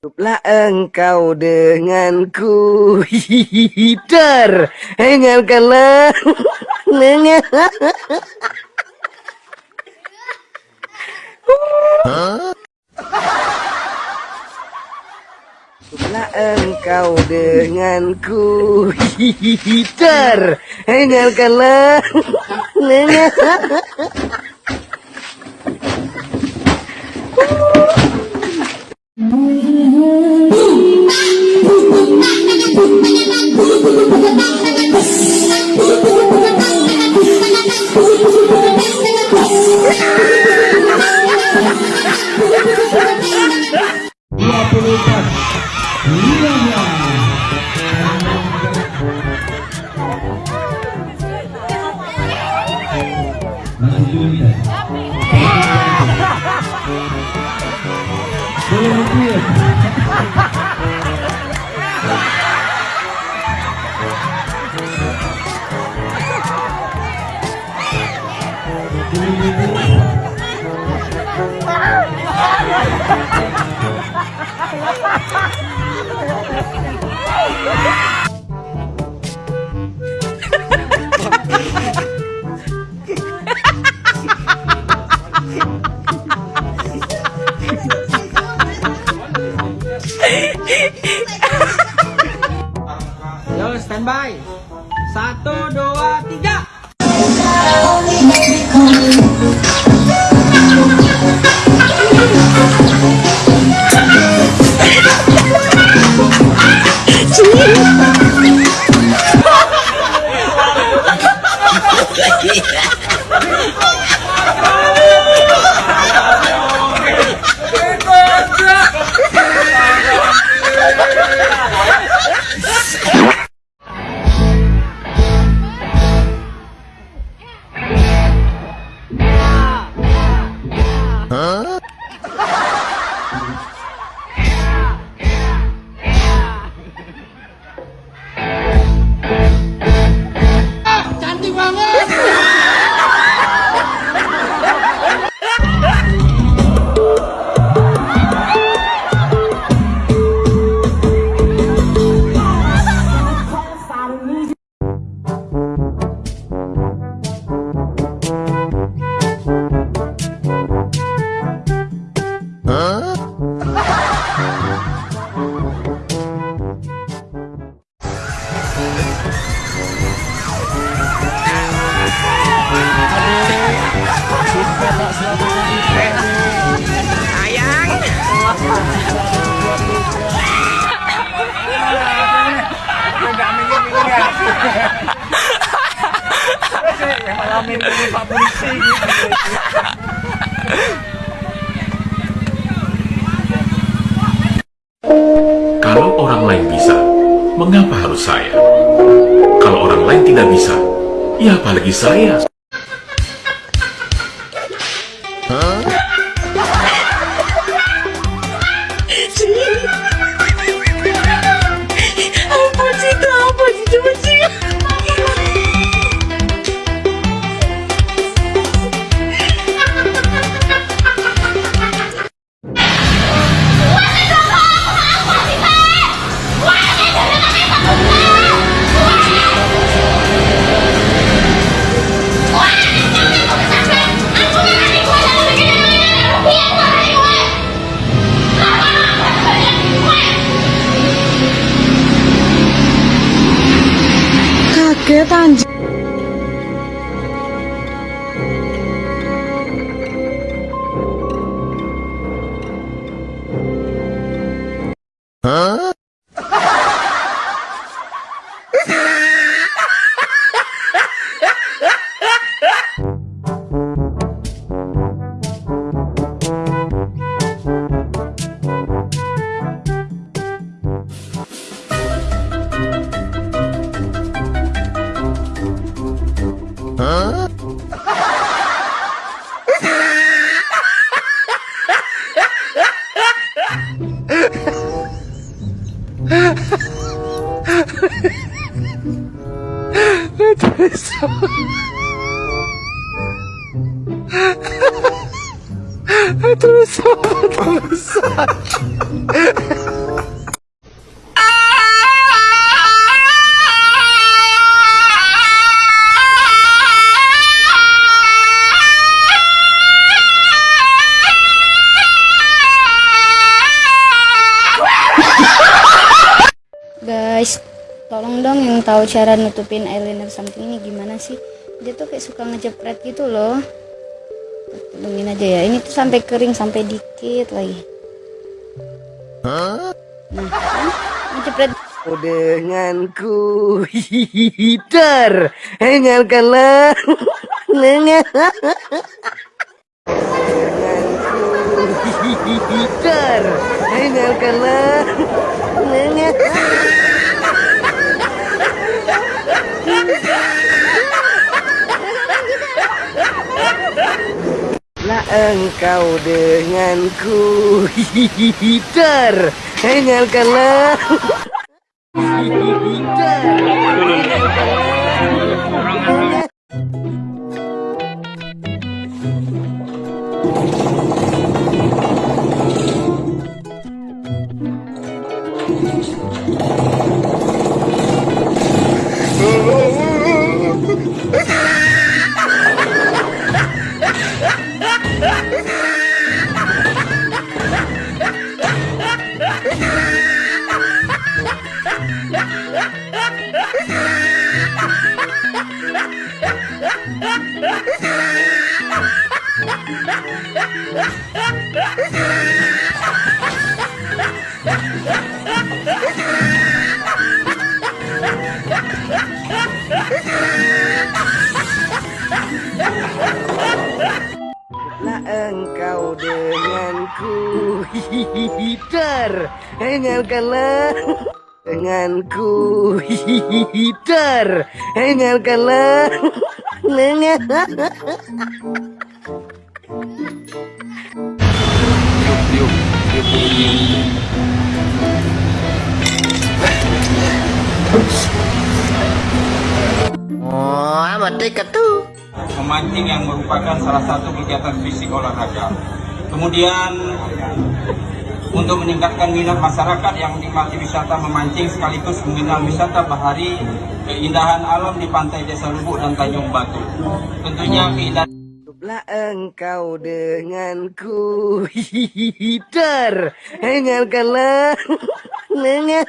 Cukuplah engkau denganku. Hider Dengarkanlah. Dengar Cukuplah engkau denganku. Hider Open Liana Masih Julia Boleh. Yo, standby. Satu, dua, Yeah. Kalau orang lain bisa, mengapa harus saya? Kalau orang lain tidak bisa, ya apalagi saya? on Atravessou. Atravessou. Atravessou. guys. Tolong dong yang tahu cara nutupin eyeliner something ini gimana sih? Dia tuh kayak suka ngejepret gitu loh. Tolongin aja ya. Ini tuh sampai kering sampai dikit lagi. Nah kan? Ngejepret. Kau denganku hihihitar Hengalkanlah Nengal Denganku hihihitar Hengalkanlah Nengal engkau denganku. Hihihitar. Hengalkanlah Lah engkau denganku. Hihihitar Hengalkanlah denganku. Hihihitar Hengalkanlah Nengal Memancing yang merupakan salah satu kegiatan fisik olahraga. Kemudian untuk meningkatkan minat masyarakat yang menikmati wisata memancing sekaligus mengenal wisata bahari keindahan alam di pantai Desa Lubuk dan Tanjung Batu. Tentunya keindahan Lah engkau denganku hihihitar. Hengalkanlah Nengal